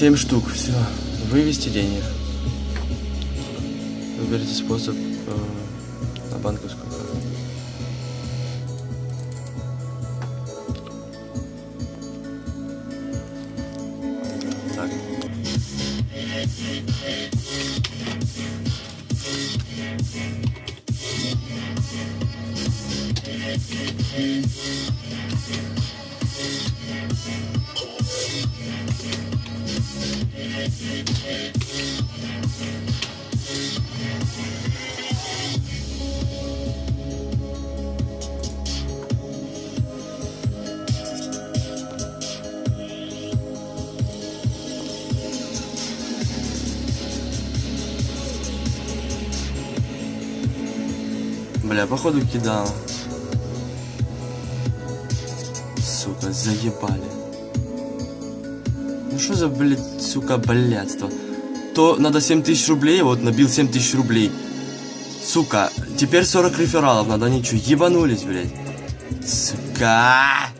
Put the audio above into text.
7 штук, все. Вывести деньги. Выберите способ э, на банковскую карту. Так. Бля, походу кидал. Сука, заебали. Что за, блядь, сука, блядство? То надо 7 тысяч рублей, вот набил 7 тысяч рублей. Сука, теперь 40 рефералов надо, ничего, ебанулись, блядь. Сука.